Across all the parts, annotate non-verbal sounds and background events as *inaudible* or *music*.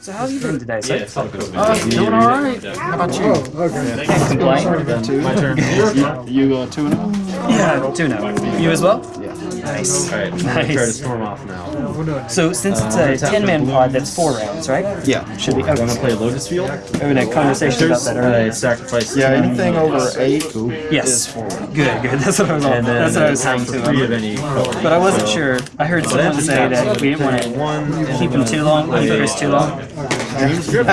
So how have you been today, sir? Yeah, it's all good. Uh, doing all right. How about you? Okay. Can't complain. My turn. You uh, two and oh? Yeah, do know. You as well? Yeah. Nice. Alright, I'm gonna try to storm off now. So since it's Uh, a tap 10-man the pod, blues. that's four rounds, right? Yeah. Should be. I'm gonna play Lotus Field. We had a conversation about that earlier. a sacrifice. Yeah, two, anything over eight is Yes. four. Good, good. That's what I was. And then that's what I was saying for to three of any color. But I wasn't So, sure. I heard someone say that we didn't want to keep I'm him too long. play, Leave too long. Dream *laughs* Script.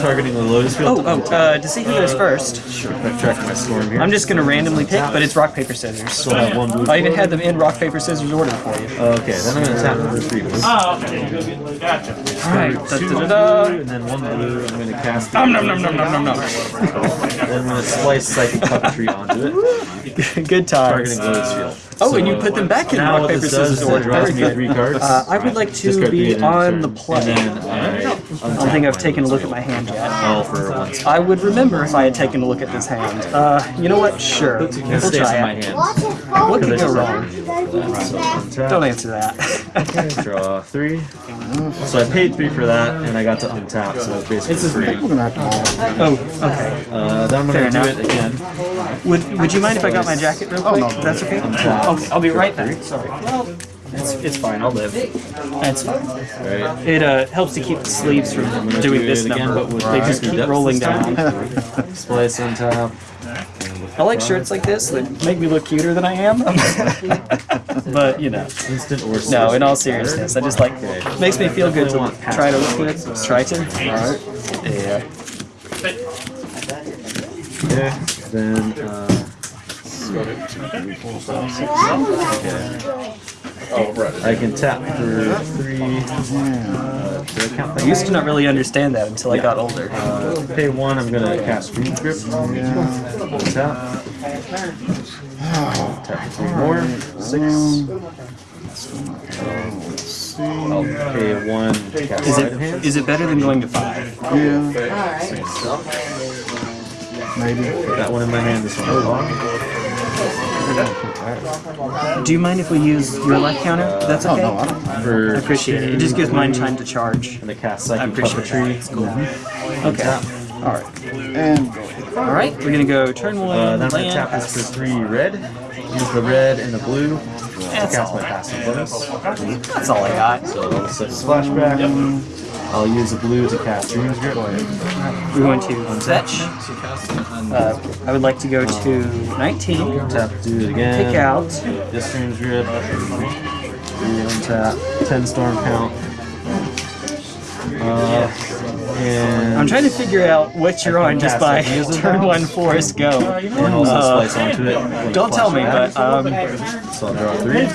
Targeting the Lotus Oh, Field. oh. Uh, to see who goes first, Sure. I'm tracking my storm here. I'm just gonna randomly pick, but it's rock paper scissors. Still have one blue. I even had them in rock paper scissors order for you. Okay, then I'm gonna tap number three blue. Oh, okay. Gotcha. All right. Da, da, da, da. and then one blue. I'm gonna cast. Nom nom nom nom nom nom nom. Then I'm gonna splice Psychic Puppetry onto it, *laughs* Good time. targeting times. Lotus Field. Oh, and you put them back in rock paper scissors is it order. draws me three cards. Uh, I would like to Discard three be at on end the turn. play. And then I I don't think I've taken a look at my hand yet. All for one. I would remember if I had taken a look at this hand. Uh, you know what? Sure. It We'll try my it. hand. What could go wrong? Don't answer that. draw three. So I paid three for that, and I got to untap, so it's basically It's a- free. We're gonna have to oh, okay. Uh, then I'm gonna do enough. it again. Would Would you mind if I got my jacket real quick? no. That's okay. Okay, I'll be right back. Sorry. It's, it's fine. I'll live. That's fine. Right. It uh, helps to keep the sleeves from doing do this it again, number. but They just keep rolling down. *laughs* Splice untap. I like shirts like this that make me look cuter than I am. *laughs* but you know, Instant or no. In all seriousness, I just like makes me feel good to try to look good. Try to. Alright. Yeah. Okay. Then uh, I can tap for three. Uh, did I count that? I used to not really understand that until I got older. Uh, pay one, I'm gonna cast Dream Grip. Tap. Tap three more. Six. I'll pay one. Is sleight of it hand. is it better than going to five? Yeah. Maybe. Put that one in my hand. This one in my Do you mind if we use your life counter? That's Oh okay. no, I don't mind. For appreciate it. It just gives mine time to charge. gonna cast I Psychic appreciate Puppetry. that. It's cool. Okay. All right. And go. All right. We're gonna go turn one. Uh, then I'm gonna land, tap this for three red. Use the red and the blue. to That's cast all. my passive bonus. That's all I got. So I'll set splashback. I'll use the blue to cast Dream's Grip. We're going to fetch. Uh, I would like to go to 19. Tap, do it again. Pick out. This Dream's Grip. Three untap. Ten Storm Count. Uh, and I'm trying to figure out what you're on just by *laughs* turn one Forest Go. and also Uh, onto it. Don't tell me, but um, So I'll draw three.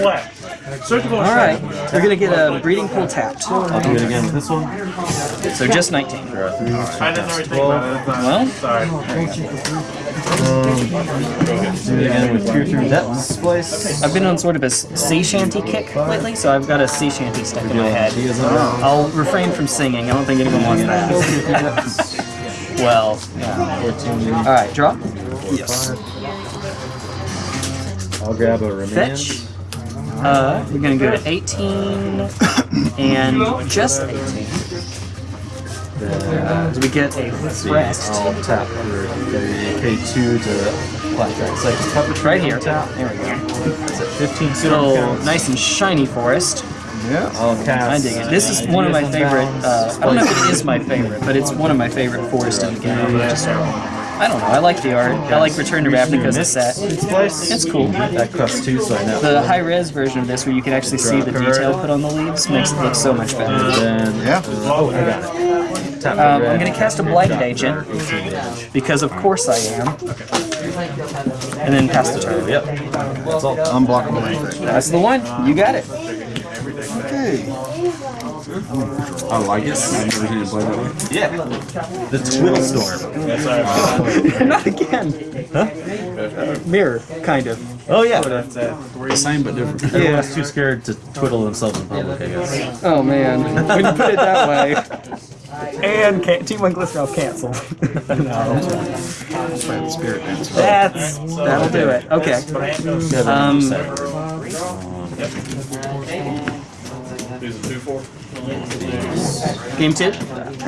Black. Surgical all right. We're gonna get a breeding pool tapped. I'll do it again with this one. So just 19. Draw three. I didn't really think about it. Well, Sorry. Um, do it again with Peer Through Depth Splice. I've been on sort of a sea shanty kick lately, so I've got a sea shanty stuck in my head. He is on. I'll refrain from singing. I don't think anyone wants that. *laughs* well, yeah. All right, draw. Yes. I'll grab a remand. Fetch. Uh, we're gonna go to 18 and just 18. Then So we get a rest I'll tap for three, pay two to blackjack. It's like puppetry right here. Tap. There we go. It's at 15 Little counts. nice and shiny forest. Yeah. I'll cast. I dig it. This is one of my favorite. Uh, I don't know if it is my favorite, but it's one of my favorite forests in the game. Just, I don't know. I like the art. I like Return to Ravnica's the set. Splice. It's cool. That costs two, so I know. The high res version of this, where you can actually see the detail put on the leaves, makes it look so much better. Then. Yeah. Oh, I got it. Um. I'm gonna cast a Blighted Agent. for 18 damage. Because of course I am. And then pass the turn. Yep. That's all. Unblockable effect. That's the one. You got it. Okay. I like it. I've never seen it play that way. Yeah. The Twiddle Storm. *laughs* Not again. Huh? mirror, kind of. Oh yeah. The same but different. Yeah. Everyone's too scared to twiddle themselves in public, I guess. Oh man, when you put it that way. And can- Team One Glycerol canceled. *laughs* no. Play the spirit dance. That's that'll do it. Okay. Um, These are two, four. Game two.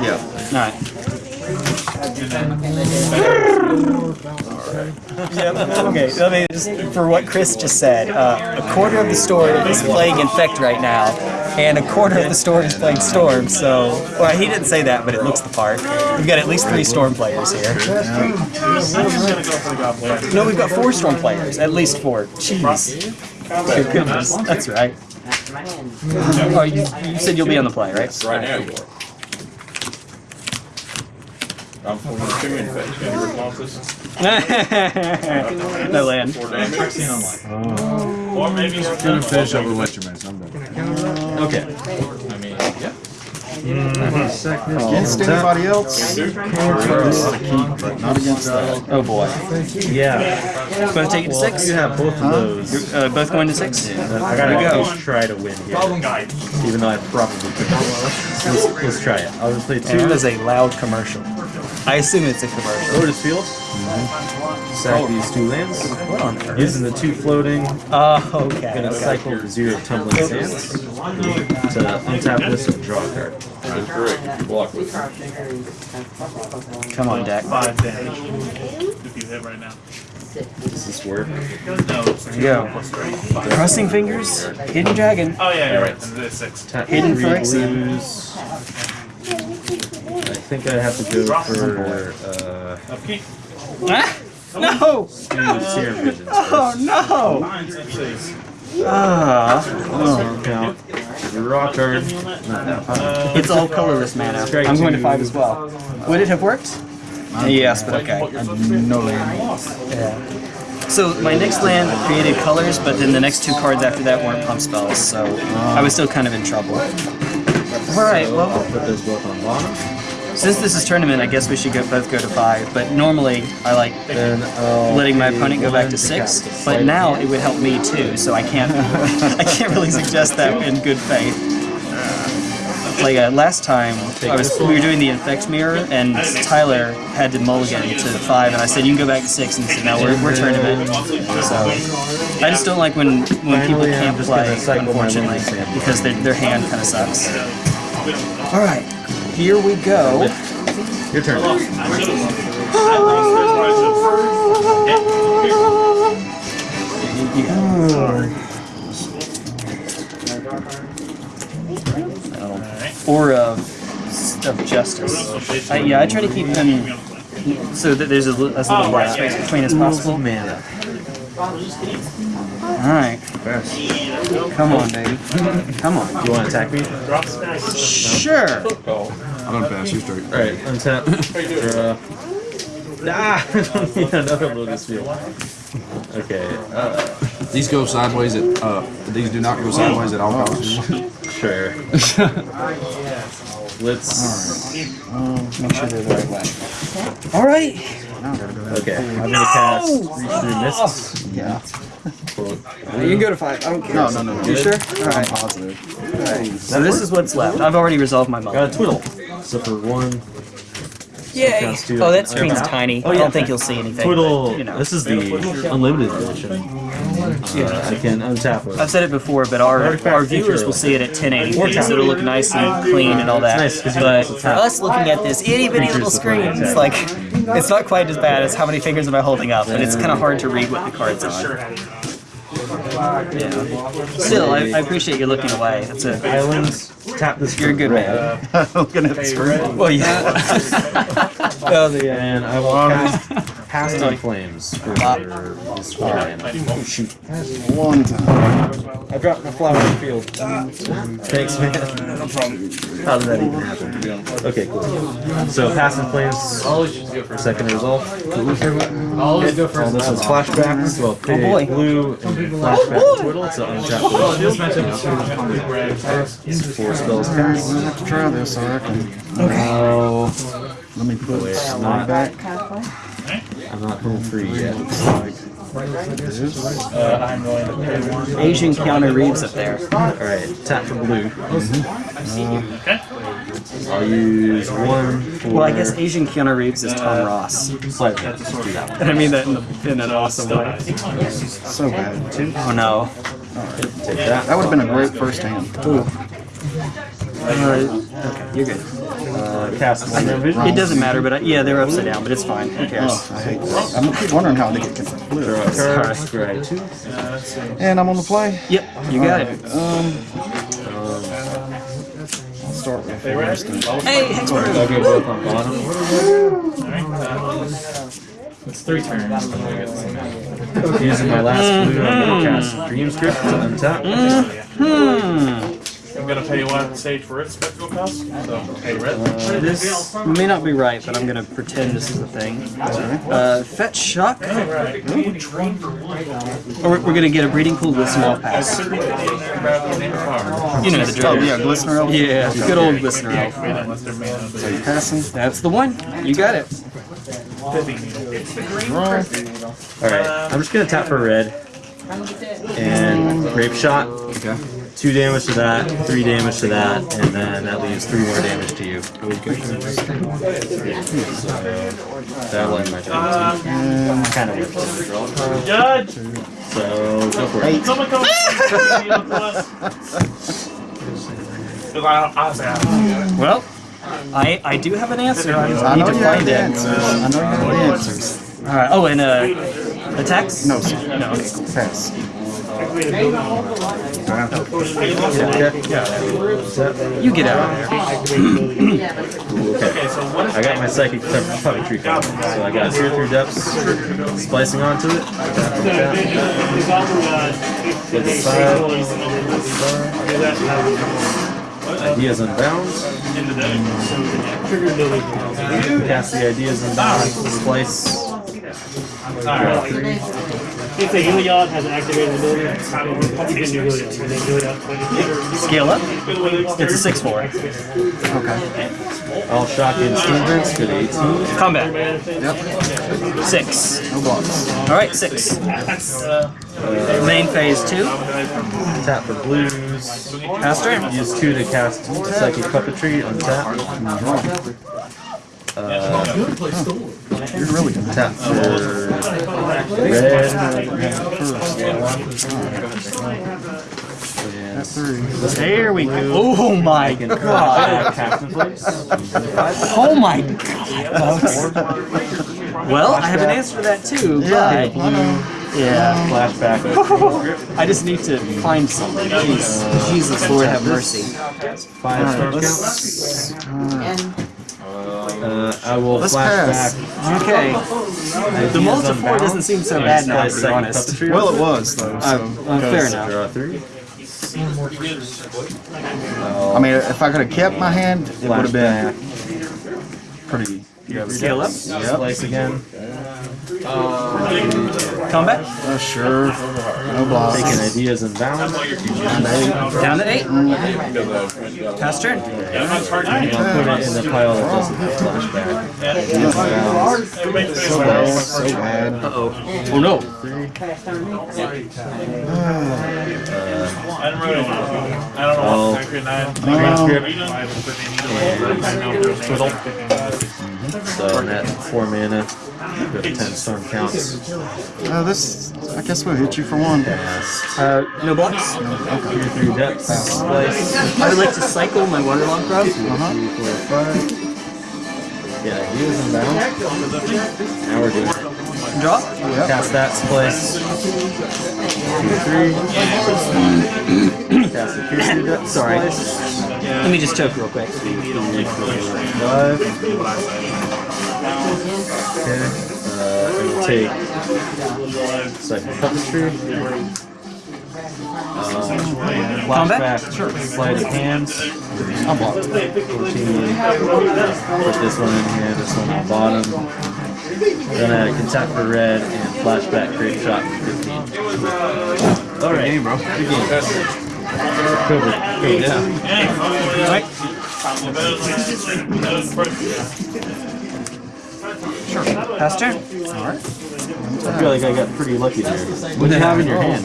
Yeah. Alright. Okay, let me just, for what Chris just said, uh, a quarter of the store is playing Infect right now, and a quarter of the store is playing Storm, so... Well, he didn't say that, but it looks the part. We've got at least three Storm players here. I'm just gonna go for the goblin. No, we've got four Storm players. At least four. Jeez. Good goodness. That's right. Oh, you, you said you'll be on the play, right? Right now you are. I'm forming two infects. Any responses? *laughs* no land. Four damage. Or maybe he's Gonna finish up with what you mentioned. I'm done. Okay. I mean, yeah. Against anybody else? This is a keep, but not against that. Oh boy. Yeah. Both taking six? You have both of those. Uh, both going to six? I gotta There we go. go. try to win here, guy. even though I probably could. Let's, let's try it. I'll just play two. That is a loud commercial. I assume it's a commercial. Lotus Field. Sack these two lands. Using the two floating. Oh, okay. Gonna okay. cycle zero tumbling sands to untap this and draw a card. That is correct. You block with it. Come on, deck. Five damage. If you hit right now. Does this work? No, it's three Yeah. plus. Crossing fingers. Hidden dragon. Oh yeah, you're right. It's six. Tap Hidden three Phyrexian. blues. I think I have to go for uh, Upkeep. No! two Serum Visions. Oh no! Ah. Storm count. Draw card. It's all colorless mana. I'm going to five as well. Would it have worked? Yes, but okay. No land. Yeah. So my next land created colors, but then the next two cards after that weren't pump spells, so I was still kind of in trouble. Alright, well... I'll put those both on bottom. Since this is tournament, I guess we should go, both go to five, but normally I like Then letting my opponent go back to six, but now it would help me too, so I can't *laughs* I can't really suggest that in good faith. Like uh, last time, I was we were doing the infect mirror, and Tyler had to mulligan to five, and I said you can go back to six, and he said no, we're, we're tournament. So I just don't like when when people can't play, unfortunately, because their their hand kind of sucks. All right, here we go. Your turn. or of, of justice. I, yeah, I try to keep them so that there's as, as little white space between as possible. Mana. All right, come on, baby, come on. You want to attack me? Sure. I don't pass you straight. Alright, untap. Draw. *laughs* Ah! *laughs* I don't need another Lotus Field. Okay, uh, These go sideways at, uh, these do not go sideways at all costs. *laughs* sure. Let's. Make sure they're the right way. All right. Okay, I'm gonna cast Reach Through Mists. Yeah. You can go to five. I don't care. No, no, no, no. You sure? All I'm right. positive. So this is what's left. I've already resolved my mulligan. Got a Twiddle. So for one, Yay! Counts too. Oh, that screen's Okay. tiny. Oh, I don't think you'll see anything. Twiddle. but, you know. This is the unlimited edition. Uh, I can untap it. I've said it before, but our our viewers will see it at 1080p, so it'll look nice and clean and all that. It's nice 'cause you but for us looking at this itty bitty little Features screen, it's like *laughs* it's not quite as bad as how many fingers am I holding up, but it's kind of hard to read what the cards are. Yeah. Still, I, I appreciate you looking away. That's a Islands. Tap the this. you're a good man. Looking at the screen. Well, yeah. *laughs* Oh, the and I will cast Past in Flames for this four mana. Oh shoot! One time. I dropped my flower in the field. Ah. Thanks, man. Uh, no problem. How did that even happen? Okay, cool. So Past in Flames for second resolve. Always go All this is oh, flashbacks. So I'll pay boy. blue and flashback Twiddle to untap Just the mention four spells cast. I'm gonna have to try this, I reckon. Oh, Let me put Wait, slide not- back. I'm not home free yet. I'm going to pay. Asian Keanu Reeves up there. Alright, tap for blue. Okay. I'll use one for. Well, I guess Asian Keanu Reeves is Tom Ross, Slightly. That and I mean that in, the, in an awesome way. So bad. Oh no. Take that. That would have been a great first hand. Okay, you're good. Uh, cast one no vision. It doesn't matter, but I, yeah, they're upside down, but it's fine. Who cares? Oh, I hate that. I'm keep wondering how they get confused. Draw a card, scry two. And I'm on the play. Yep, you got it. Um, I'll start with first. Hey, Hexproof. I'll go both on bottom. It's three turns. Using my last blue, I'm gonna cast Dream's Grip to untap. Hmm. I'm gonna pay one stage for its spectacle cost, so pay red. This may not be right, but I'm gonna pretend this is a thing. Uh, fetch shock. Or we're we're gonna get a breeding pool with small pass. You know the Oh, drill. yeah, Glistener Elf. Yeah, good old listener elf. Unless they're you passing. That's the one. You got it. Draw. Alright, I'm just gonna tap for red. And Grapeshot. Okay. Two damage to that, three damage to that, and then that leaves three more damage to you. That'll end my turn. Kind of weird. A. Judge! So, go for it. Someone come to us. Cause I, I say, I- Well, I I do have an answer. I, I need know to you have find the it. answers. I know you have the answers. All right. Oh, and uh, attacks. No, sir. No. Okay. Cool. Pass. You get out of there. *clears throat* I got my Psychic Puppetry card. So I got Peer Through Depths, splicing onto it. Tap, tap, Get the side. Ideas Unbound. Cast the Ideas Unbound. Splice. Draw three. If the Heliod has activated ability, you can do Heliod. And then Heliod Scale up. It's a six four. Okay. All shock and Steamburns. Go to 18. Combat. Yep. Six. No blocks. All right. Six. Main phase two. Tap for blues. Pass turn. Use two to cast Psychic Puppetry. Untap. Uh, You're really good. tap for red. And Three. There we go. Oh my god. Oh my god. folks. Well, I have an answer for that too, but yeah, Flashback. *laughs* I just need to find something. Jeez. Jesus, Lord have mercy. Five storm Let's, count. Uh, I will Let's flashback. Okay. The multi four doesn't seem so bad now, to be honest. well, it was though. So. Uh, fair enough. Draw three. I mean, if I could have kept my hand, it would have been Flashback. pretty. Scale up. Slice again. Combat. Uh, sure. No blocks. Taking Ideas Unbound. Down to eight. Pass turn. I'll put it in the pile that doesn't have flashback. Ideas and bounds. So bad. So bad. Uh oh. Oh no. I don't know. I don't know Oh. what concrete nine. Transcript. I haven't put any- I know there's twiddle. So on that four mana, go to ten storm counts. Uh, this, I guess we'll hit you for one. Uh, no blocks. Three, three depths. Slice. I would like to cycle my Waterlogged Grove. Uh-huh. Three, four, five. Yeah, Ideas Unbounds. Now we're doing it. Draw. Cast that splice. Two, three. Cast the Pierce Depth Sorry. splice. Let me just choke real quick. Five. Okay. Uh, it will take second puppetry. Um, Combat? flashback, sleight of hands. I'm blocked. 14. Put this one in here, this one on the bottom. Then I can tap for red and flashback Grapeshot for 15. Alright. game, bro. Good game. Cover. Yeah. Right. Sure. Pass turn. I feel like I got pretty lucky there. What do you have in your hand?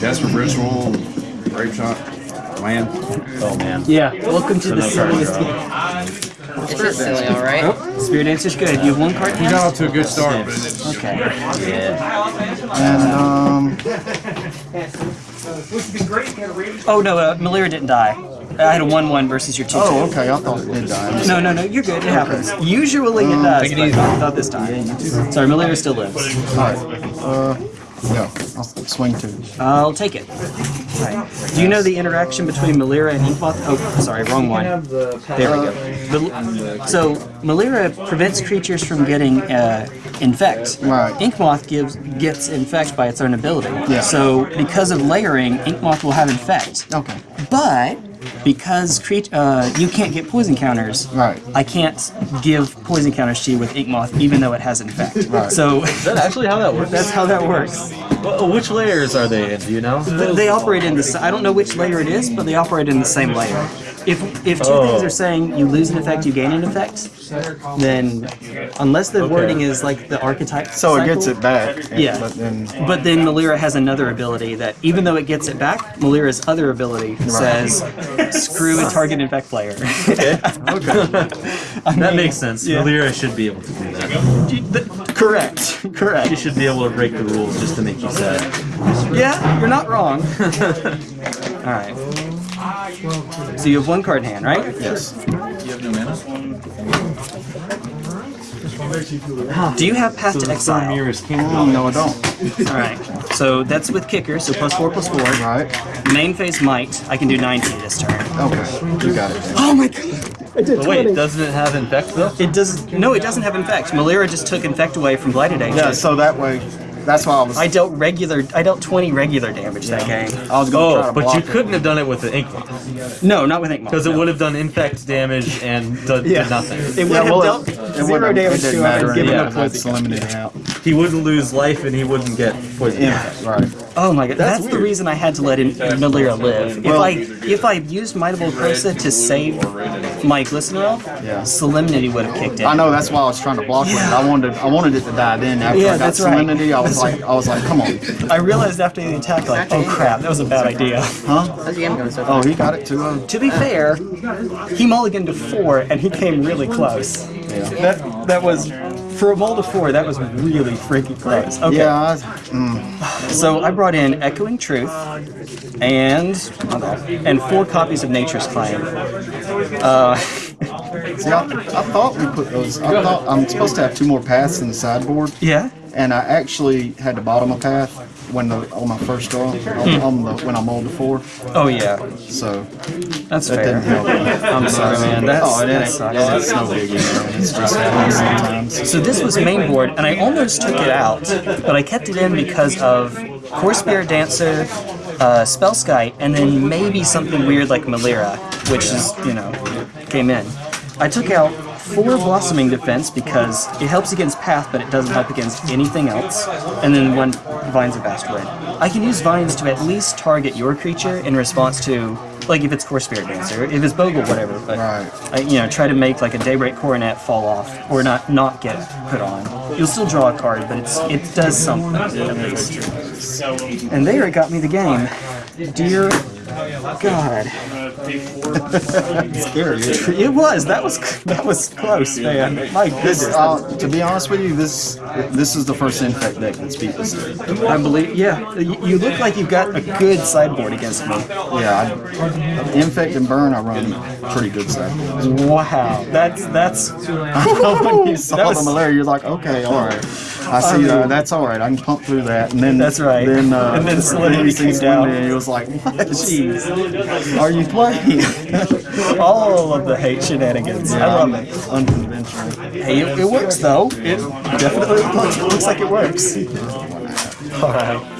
Desperate Ritual, Grapeshot, Land. Oh man. Yeah. Welcome to the no silliest draw. game. This is silly, alright? Oh, Spirit Dancer's good. You have one card in Got off to a good start, Okay. Yeah. and um, Oh no, uh, Melira didn't die. I had a one-one versus your two-two. Oh, okay. I thought it did die. No, no, no, you're good. It happens. Usually it does, but easy. not, not this time. Sorry, Melira still lives. Alright. Uh, yeah. I'll swing two. I'll take it. Right. Do you know the interaction between Melira and Inkmoth? Oh, sorry, wrong one. There we go. Mal- So Melira prevents creatures from getting uh, infect. Right. Inkmoth gives gets infect by its own ability. Yeah. So because of layering, Inkmoth will have infect. Okay. But because crea- uh, you can't get poison counters, Right. I can't give poison counters to you with Inkmoth, even though it has infect. Right. So Is that actually how that works? that's how that works. Wh- Which layers are they in? Do you know? Th- They operate in the. I don't know which layer it is, but they operate in the same layer. If if two Oh. things are saying you lose an effect, you gain an effect, then unless the wording is like the archetype. So it gets it back. and- Yeah. But then. But then Melira has another ability that, even though it gets it back, Melira's other ability says, "Screw a target infect player." Okay, *laughs* That makes sense. Yeah. Melira should be able to do that. Th- correct. She Correct. should be able to break the rules just to make you sad. Yeah, you're not wrong. *laughs* All right. So you have one card in hand, right? Yes. Do you have Path to Exile? Oh, no, I don't. All right. So that's with kicker, so plus four, plus four. Right. Main phase might. I can do 90 this turn. Okay. You got it. then. Oh my god! I did But wait, doesn't it have infect though? It does. No, it doesn't have infect. Melira just took infect away from Blighted Agent. Yeah. So that way, that's why I was. I dealt regular. I dealt 20 regular damage that game. I was gonna Oh, to but you it. couldn't have done it with the ink because No, not with Inkmoth. it would have done infect damage and done did Yeah. nothing. It would Yeah, have well, dealt it, it zero wouldn't- damage to him matter and given yeah, him anyway. eliminated out. He wouldn't lose life and he wouldn't get poison. Yeah. Right. Oh my god, that's, the reason I had to let in Melira live. Well- if I if I used Might of Old Krosa to save my Glistener Elf, Yeah. Solemnity would have kicked in. I know that's why I was trying to block it. I wanted I wanted it to die then. After Yeah, I got that's right. Solemnity, I was like I was like, come on, I realized after the attack, like, oh crap, that was a bad idea. huh? Oh, he got it too. Uh, To be fair, he mulliganed to four, and he came really close. yeah. That that was for a mull of four. That was really freaking close. Okay, Yeah. Mm, so I brought in Echoing Truth and and four copies of Nature's Claim. Uh, *laughs* see, I, I thought we put those. I thought I'm supposed to have two more paths in the sideboard, yeah. and I actually had to bottom a path when the on my first draw on, on the when I mulled to four. Oh yeah, So that's that fair. didn't help. I'm sorry, man. That's, oh, it that ain't. sucks. Yeah, it's no biggie. Man. It's just happens sometimes. So this was main board, and I almost took it out, but I kept it in because of Kor Spirit Dancer, uh, Spellskite, and then maybe something weird like Melira, which is, you know, came in. I took out four Blossoming Defense because it helps against Path, but it doesn't help against anything else, and then one Vines of Vastwood. I can use Vines to at least target your creature in response to, like if it's Kor Spirit Dancer, if it's Bogle, whatever, but Right. I, you know, try to make like a Daybreak Coronet fall off or not not get put on. You'll still draw a card, but it's it does something at least. And there it got me the game. Dear God, Scary. *laughs* it? it was that was that was close, man. My goodness, uh, to be honest with you, this this is the first infect deck that's beat this. I believe. Yeah, you, you look like you've got a good sideboard against me. Yeah, I, infect and burn, I run pretty good sideboards. Wow, that's that's. *laughs* when you saw That was- the malaria, you're like, okay, all right. I see that. That's all right. I can pump through that. And then That's right. Then uh, *laughs* And then sees came down. Solemnity, He was like, what? Jeez, Are you playing? *laughs* all of the hate shenanigans. I love it. Unconventional. Hey, it, it works though. It definitely looks, *laughs* looks like it works. All right.